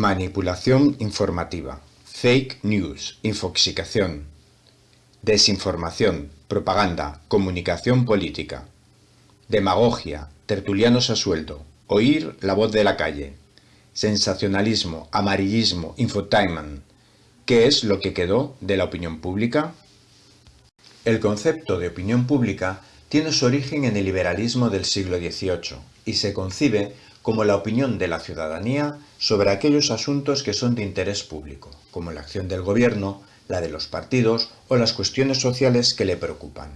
Manipulación informativa, fake news, infoxicación, desinformación, propaganda, comunicación política, demagogia, tertulianos a sueldo, oír la voz de la calle, sensacionalismo, amarillismo, infotainment. ¿Qué es lo que quedó de la opinión pública? El concepto de opinión pública tiene su origen en el liberalismo del siglo XVIII y se concibe como la opinión de la ciudadanía sobre aquellos asuntos que son de interés público, como la acción del gobierno, la de los partidos o las cuestiones sociales que le preocupan.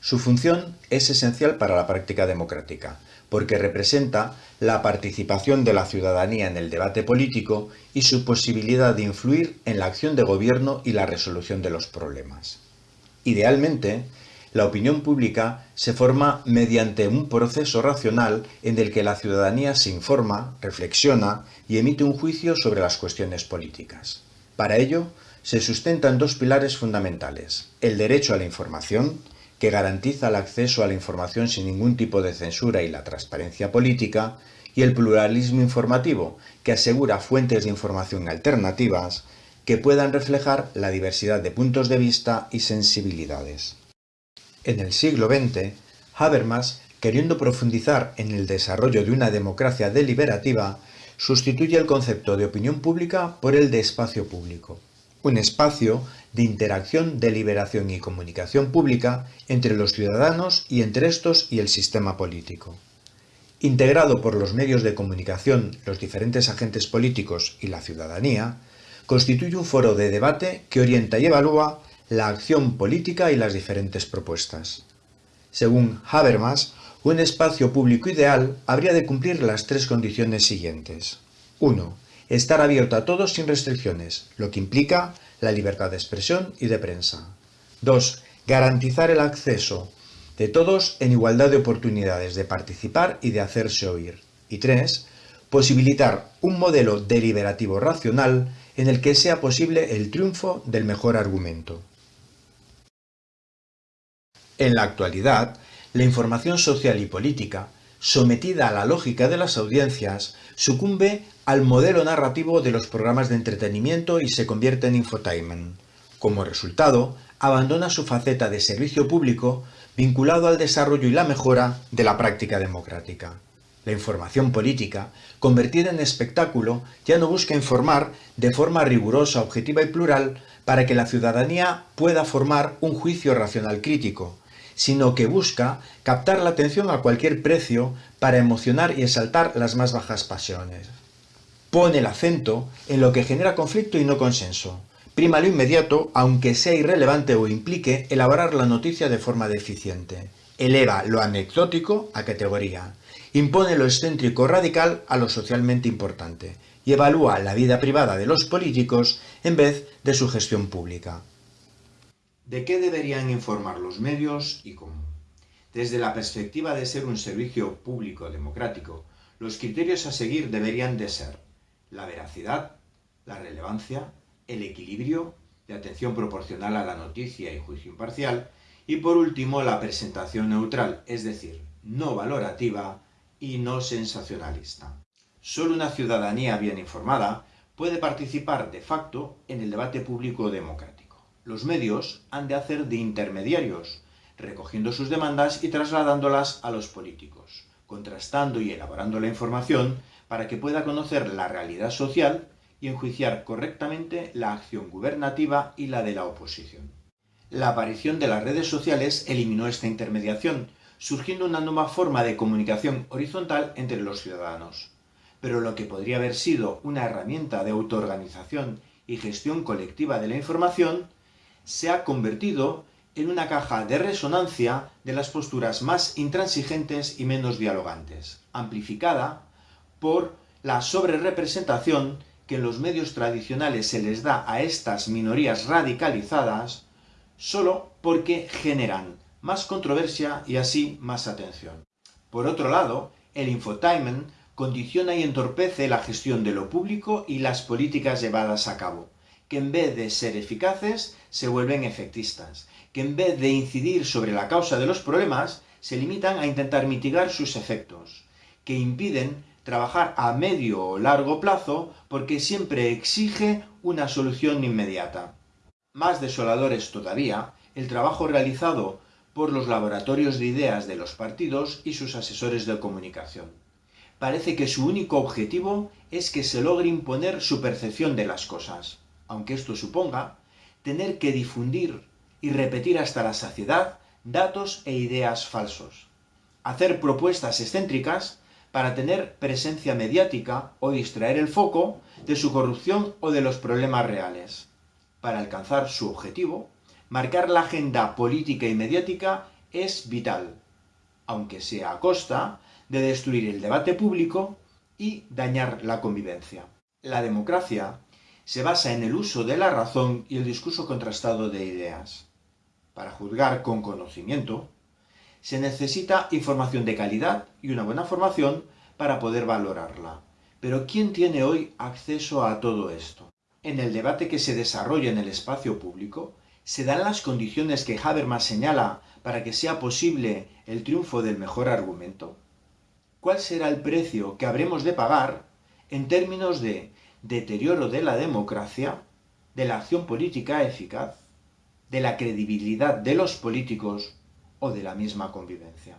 Su función es esencial para la práctica democrática, porque representa la participación de la ciudadanía en el debate político y su posibilidad de influir en la acción de gobierno y la resolución de los problemas. Idealmente, la opinión pública se forma mediante un proceso racional en el que la ciudadanía se informa, reflexiona y emite un juicio sobre las cuestiones políticas. Para ello, se sustentan dos pilares fundamentales, el derecho a la información, que garantiza el acceso a la información sin ningún tipo de censura y la transparencia política, y el pluralismo informativo, que asegura fuentes de información alternativas que puedan reflejar la diversidad de puntos de vista y sensibilidades. En el siglo XX, Habermas, queriendo profundizar en el desarrollo de una democracia deliberativa, sustituye el concepto de opinión pública por el de espacio público, un espacio de interacción, deliberación y comunicación pública entre los ciudadanos y entre estos y el sistema político. Integrado por los medios de comunicación, los diferentes agentes políticos y la ciudadanía, constituye un foro de debate que orienta y evalúa la acción política y las diferentes propuestas. Según Habermas, un espacio público ideal habría de cumplir las tres condiciones siguientes. 1. Estar abierto a todos sin restricciones, lo que implica la libertad de expresión y de prensa. 2. Garantizar el acceso de todos en igualdad de oportunidades de participar y de hacerse oír. Y 3. Posibilitar un modelo deliberativo racional en el que sea posible el triunfo del mejor argumento. En la actualidad, la información social y política, sometida a la lógica de las audiencias, sucumbe al modelo narrativo de los programas de entretenimiento y se convierte en infotainment. Como resultado, abandona su faceta de servicio público vinculado al desarrollo y la mejora de la práctica democrática. La información política, convertida en espectáculo, ya no busca informar de forma rigurosa, objetiva y plural para que la ciudadanía pueda formar un juicio racional crítico, sino que busca captar la atención a cualquier precio para emocionar y exaltar las más bajas pasiones. Pone el acento en lo que genera conflicto y no consenso. Prima lo inmediato, aunque sea irrelevante o implique elaborar la noticia de forma deficiente. Eleva lo anecdótico a categoría. Impone lo excéntrico radical a lo socialmente importante y evalúa la vida privada de los políticos en vez de su gestión pública. ¿De qué deberían informar los medios y cómo? Desde la perspectiva de ser un servicio público democrático, los criterios a seguir deberían de ser la veracidad, la relevancia, el equilibrio, de atención proporcional a la noticia y juicio imparcial, y por último la presentación neutral, es decir, no valorativa y no sensacionalista. Solo una ciudadanía bien informada puede participar de facto en el debate público democrático. Los medios han de hacer de intermediarios, recogiendo sus demandas y trasladándolas a los políticos, contrastando y elaborando la información para que pueda conocer la realidad social y enjuiciar correctamente la acción gubernativa y la de la oposición. La aparición de las redes sociales eliminó esta intermediación, surgiendo una nueva forma de comunicación horizontal entre los ciudadanos. Pero lo que podría haber sido una herramienta de autoorganización y gestión colectiva de la información se ha convertido en una caja de resonancia de las posturas más intransigentes y menos dialogantes, amplificada por la sobrerepresentación que en los medios tradicionales se les da a estas minorías radicalizadas solo porque generan más controversia y así más atención. Por otro lado, el infotainment condiciona y entorpece la gestión de lo público y las políticas llevadas a cabo, que en vez de ser eficaces, se vuelven efectistas, que en vez de incidir sobre la causa de los problemas, se limitan a intentar mitigar sus efectos, que impiden trabajar a medio o largo plazo porque siempre exige una solución inmediata. Más desolador es todavía el trabajo realizado por los laboratorios de ideas de los partidos y sus asesores de comunicación. Parece que su único objetivo es que se logre imponer su percepción de las cosas, aunque esto suponga tener que difundir y repetir hasta la saciedad datos e ideas falsos. Hacer propuestas excéntricas para tener presencia mediática o distraer el foco de su corrupción o de los problemas reales. Para alcanzar su objetivo, marcar la agenda política y mediática es vital, aunque sea a costa de destruir el debate público y dañar la convivencia. La democracia se basa en el uso de la razón y el discurso contrastado de ideas. Para juzgar con conocimiento, se necesita información de calidad y una buena formación para poder valorarla. Pero ¿quién tiene hoy acceso a todo esto? En el debate que se desarrolla en el espacio público, ¿Se dan las condiciones que Habermas señala para que sea posible el triunfo del mejor argumento? ¿Cuál será el precio que habremos de pagar en términos de deterioro de la democracia, de la acción política eficaz, de la credibilidad de los políticos o de la misma convivencia?